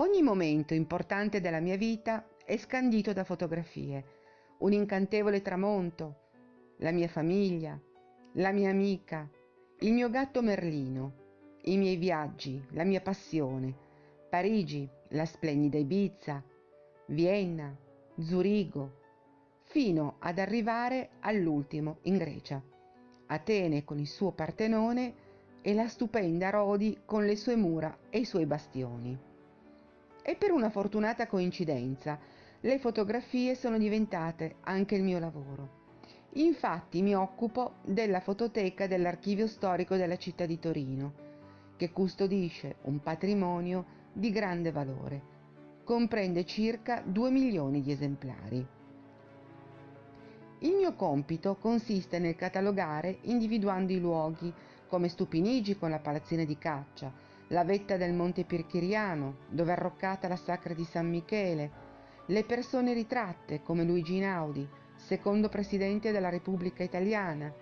Ogni momento importante della mia vita è scandito da fotografie. Un incantevole tramonto, la mia famiglia, la mia amica, il mio gatto Merlino, i miei viaggi, la mia passione, Parigi, la splendida Ibiza, Vienna, Zurigo, fino ad arrivare all'ultimo in Grecia, Atene con il suo Partenone e la stupenda Rodi con le sue mura e i suoi bastioni. E per una fortunata coincidenza, le fotografie sono diventate anche il mio lavoro. Infatti mi occupo della fototeca dell'archivio storico della città di Torino, che custodisce un patrimonio di grande valore. Comprende circa 2 milioni di esemplari. Il mio compito consiste nel catalogare individuando i luoghi, come Stupinigi con la palazzina di caccia, la vetta del Monte Pirchiriano, dove è arroccata la sacra di San Michele, le persone ritratte come Luigi Inaudi, secondo presidente della Repubblica Italiana,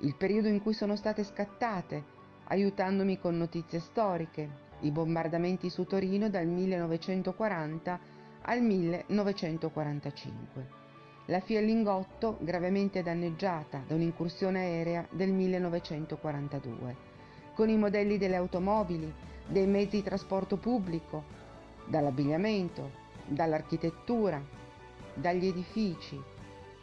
il periodo in cui sono state scattate, aiutandomi con notizie storiche, i bombardamenti su Torino dal 1940 al 1945, la Fiellingotto gravemente danneggiata da un'incursione aerea del 1942, con i modelli delle automobili, dei mezzi di trasporto pubblico, dall'abbigliamento, dall'architettura, dagli edifici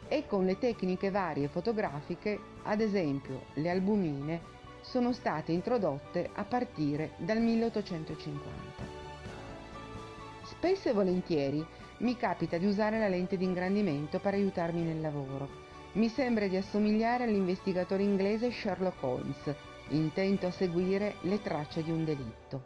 e con le tecniche varie fotografiche, ad esempio le albumine, sono state introdotte a partire dal 1850. Spesso e volentieri mi capita di usare la lente di ingrandimento per aiutarmi nel lavoro. Mi sembra di assomigliare all'investigatore inglese Sherlock Holmes, intento a seguire le tracce di un delitto.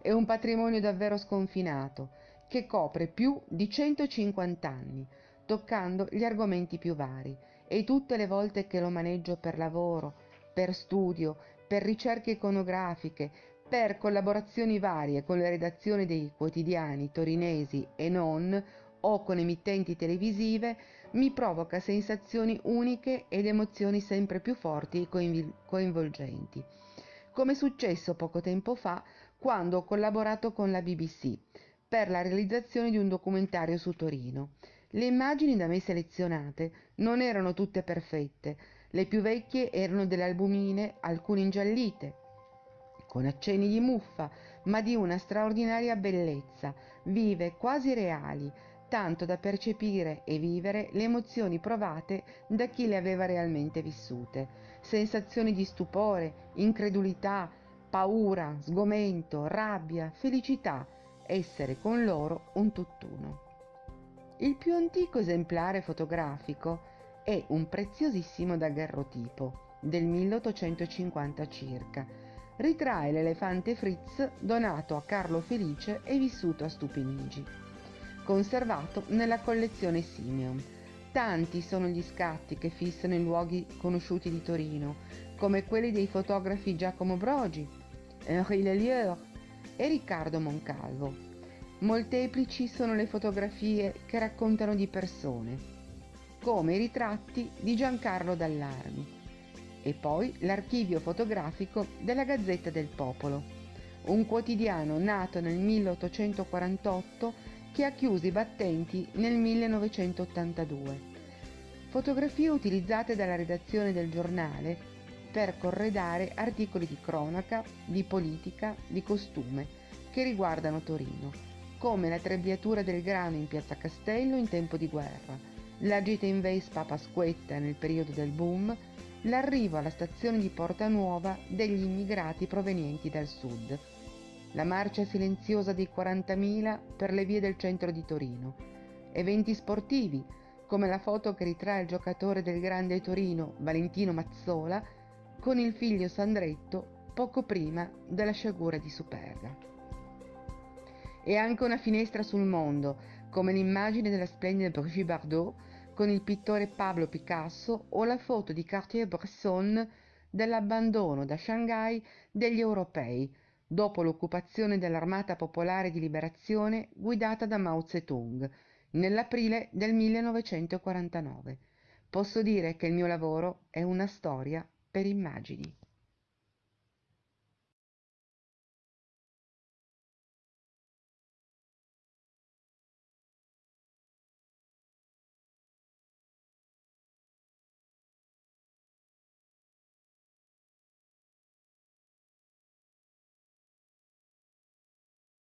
È un patrimonio davvero sconfinato, che copre più di 150 anni, toccando gli argomenti più vari, e tutte le volte che lo maneggio per lavoro, per studio, per ricerche iconografiche, per collaborazioni varie con le redazioni dei quotidiani torinesi e non, o con emittenti televisive, mi provoca sensazioni uniche ed emozioni sempre più forti e coinvolgenti. Come è successo poco tempo fa quando ho collaborato con la BBC per la realizzazione di un documentario su Torino. Le immagini da me selezionate non erano tutte perfette, le più vecchie erano delle albumine, alcune ingiallite, con accenni di muffa, ma di una straordinaria bellezza, vive, quasi reali, tanto da percepire e vivere le emozioni provate da chi le aveva realmente vissute, sensazioni di stupore, incredulità, paura, sgomento, rabbia, felicità, essere con loro un tutt'uno. Il più antico esemplare fotografico è un preziosissimo daguerrotipo del 1850 circa. Ritrae l'elefante Fritz donato a Carlo Felice e vissuto a Stupinigi conservato nella collezione Simeon. Tanti sono gli scatti che fissano i luoghi conosciuti di Torino, come quelli dei fotografi Giacomo Brogi, Henri Lelieur e Riccardo Moncalvo. Molteplici sono le fotografie che raccontano di persone, come i ritratti di Giancarlo Dallarmi, e poi l'archivio fotografico della Gazzetta del Popolo, un quotidiano nato nel 1848 che ha chiuso i battenti nel 1982. Fotografie utilizzate dalla redazione del giornale per corredare articoli di cronaca, di politica, di costume che riguardano Torino, come la trebbiatura del grano in piazza Castello in tempo di guerra, la gita in Vespa a Pasquetta nel periodo del boom, l'arrivo alla stazione di Porta Nuova degli immigrati provenienti dal sud, la marcia silenziosa dei 40.000 per le vie del centro di Torino, eventi sportivi come la foto che ritrae il giocatore del Grande Torino, Valentino Mazzola, con il figlio Sandretto poco prima della sciagura di Superga. E anche una finestra sul mondo, come l'immagine della splendida Brigitte Bardot con il pittore Pablo Picasso o la foto di Cartier-Bresson dell'abbandono da Shanghai degli europei, dopo l'occupazione dell'Armata Popolare di Liberazione guidata da Mao Zedong nell'aprile del 1949. Posso dire che il mio lavoro è una storia per immagini.